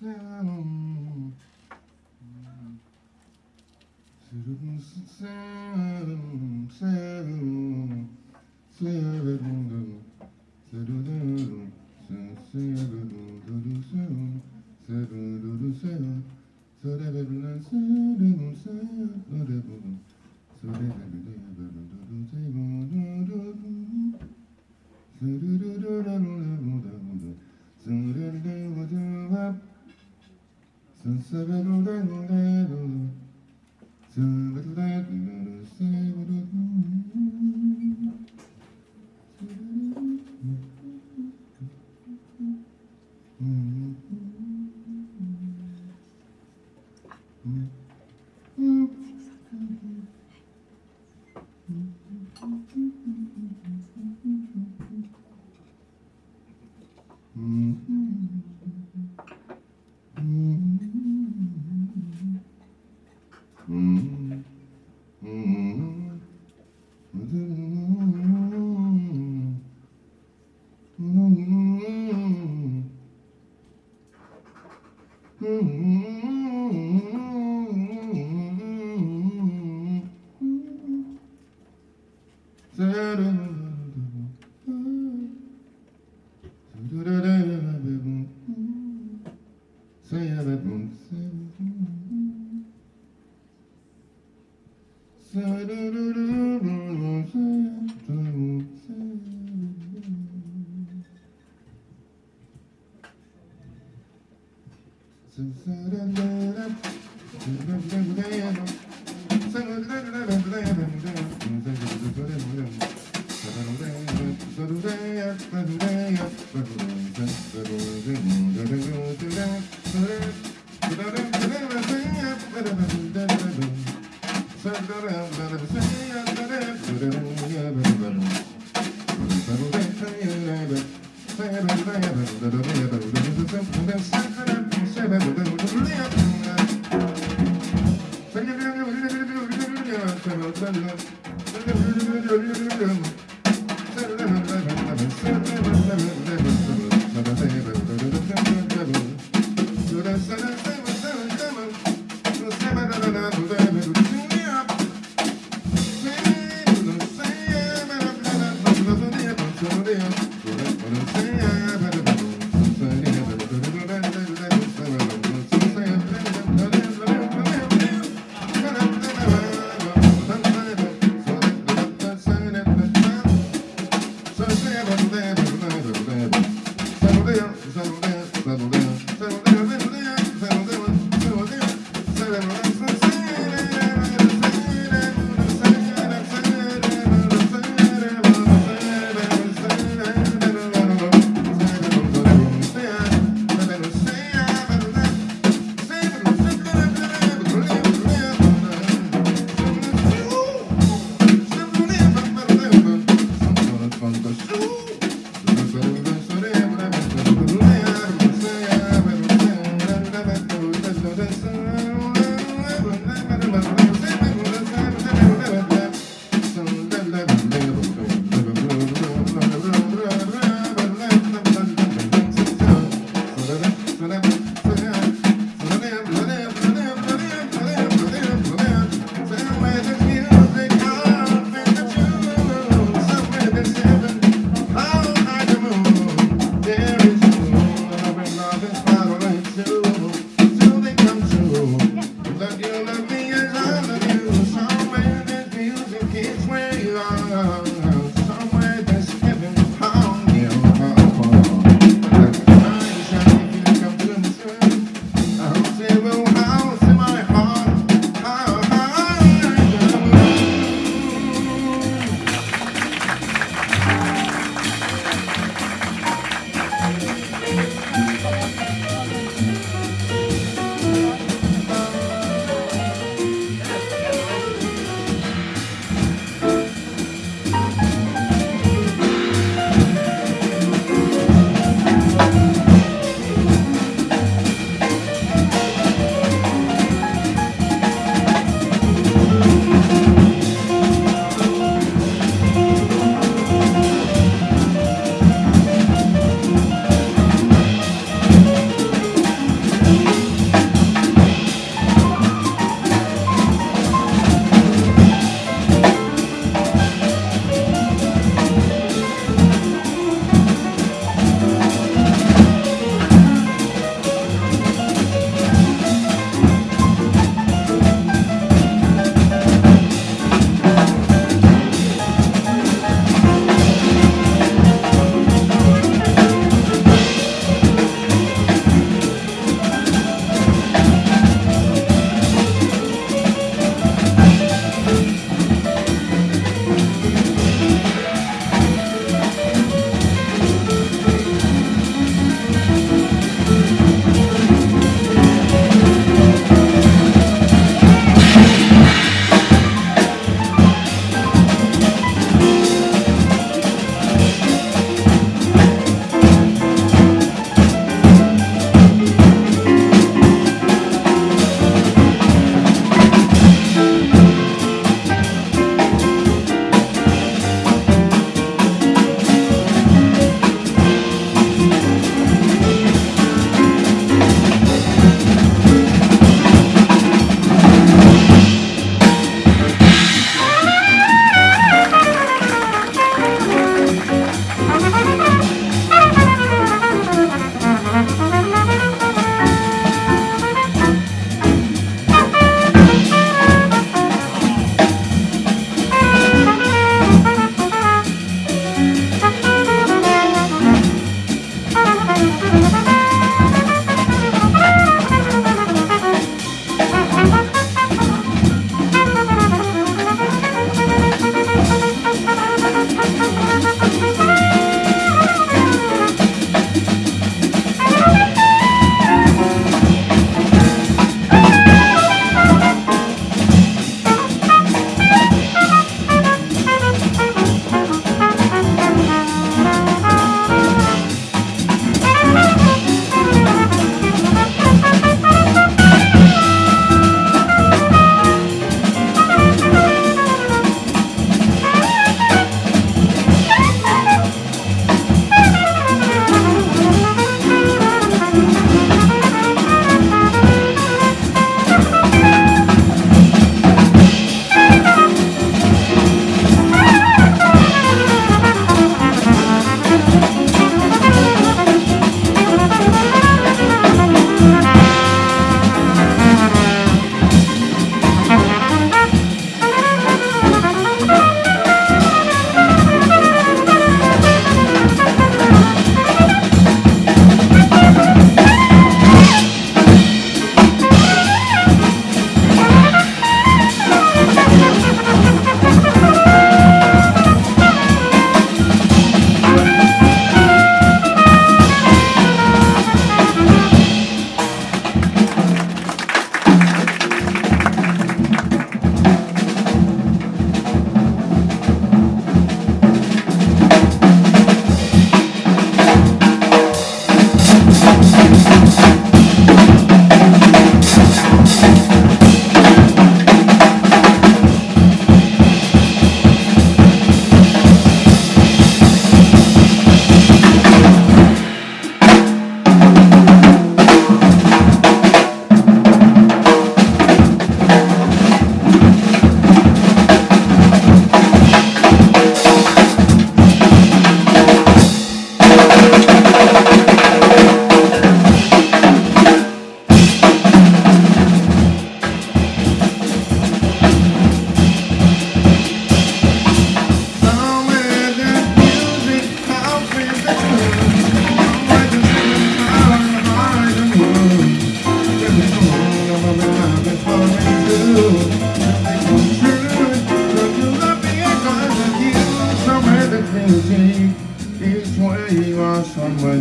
Sound. Thank you. So Thank you.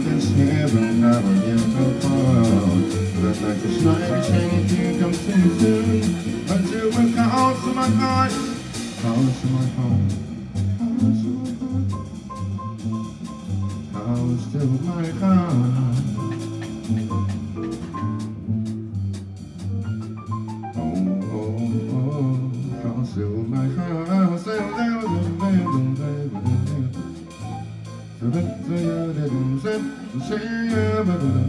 This heaven never yet to fall. But like a shiny, shiny thing comes too soon. Until we calls to my heart, calls to my home, calls to my heart, calls to my heart. Say, yeah,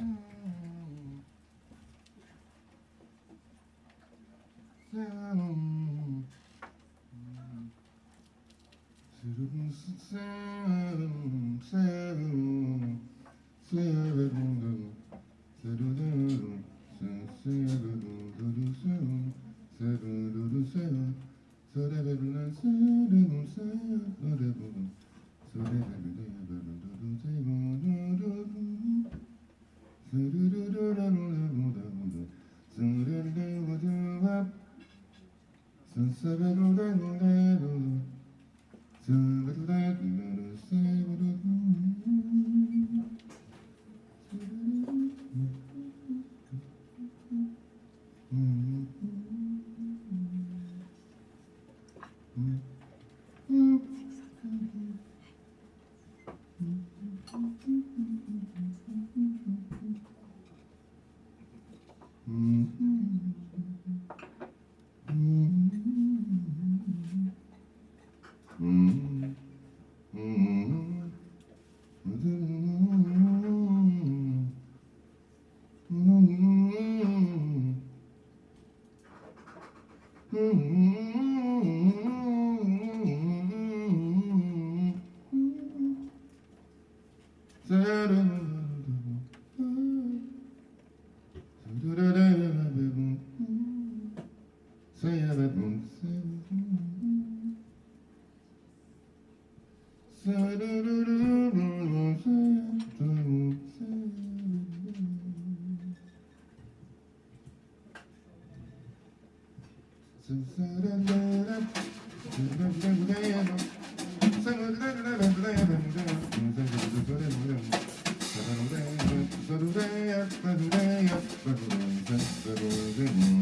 Mm. That. Mm-hmm. Just a little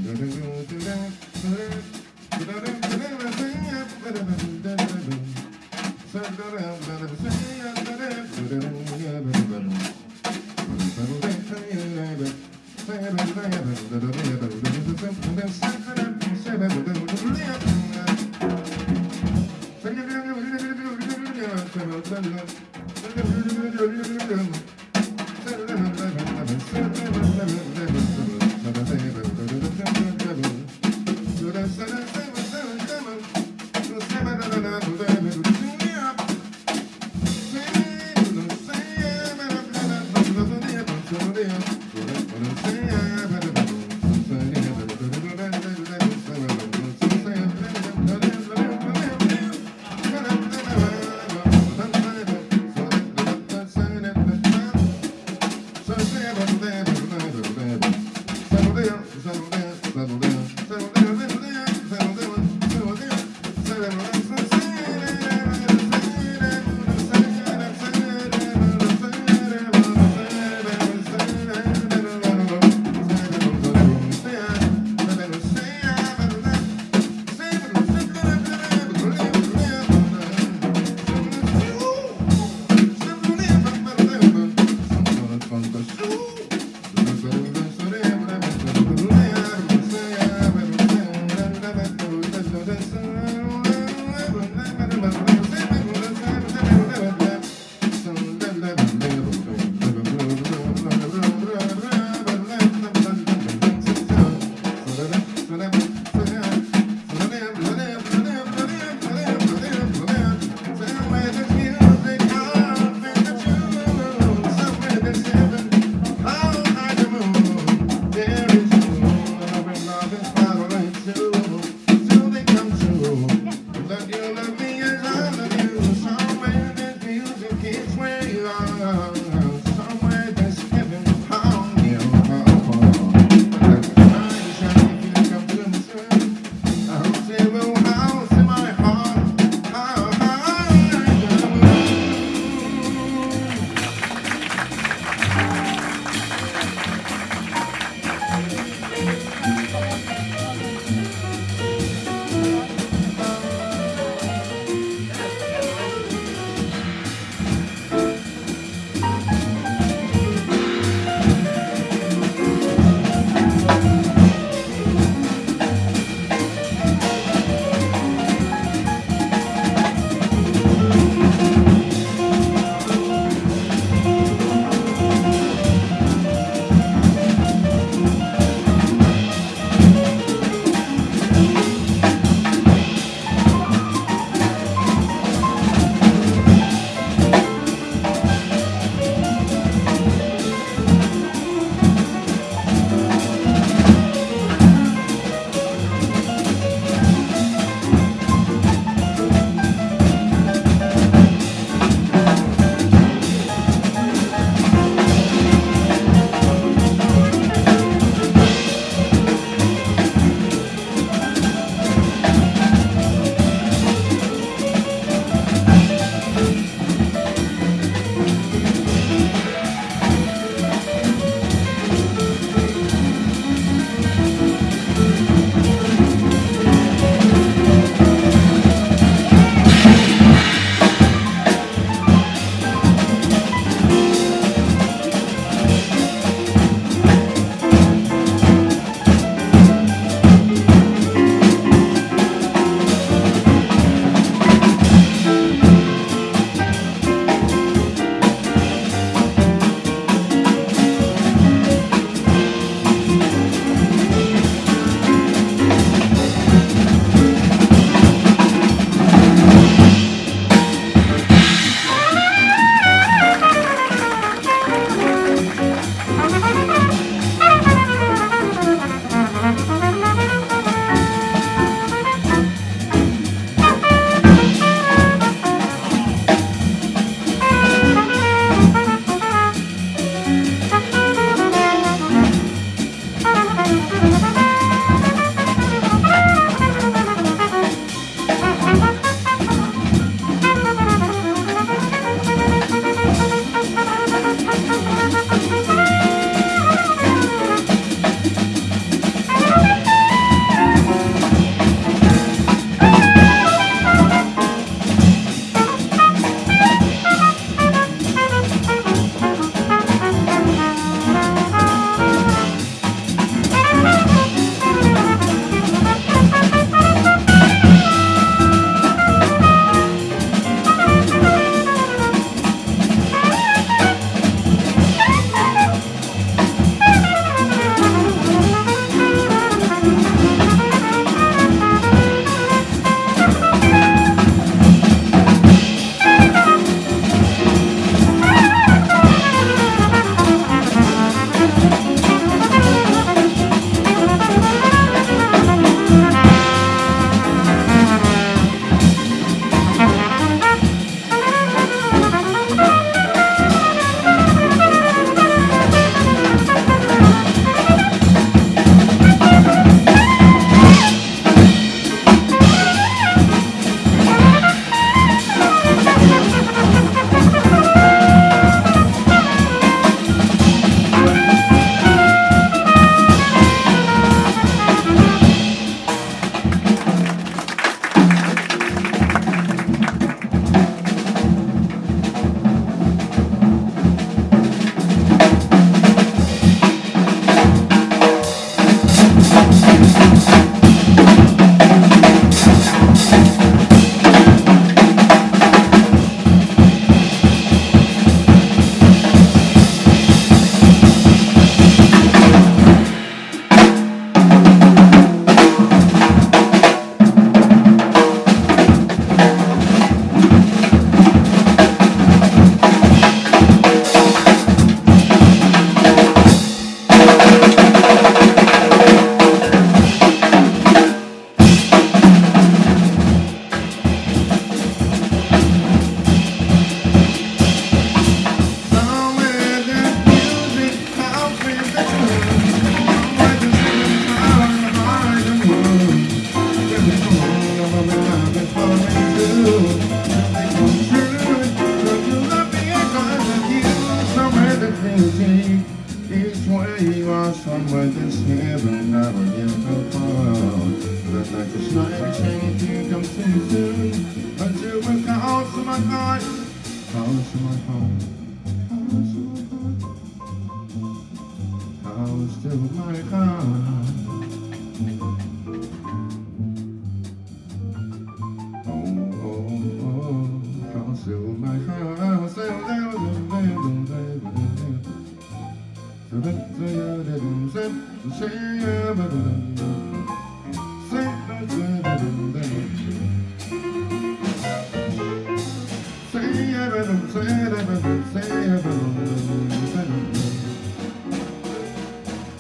call to my home,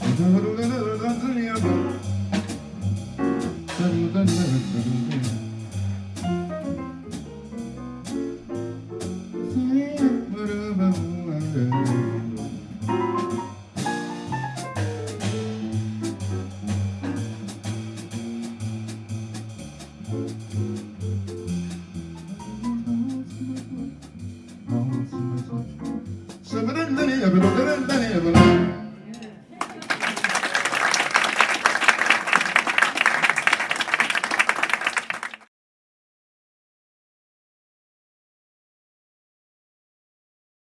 Thank you.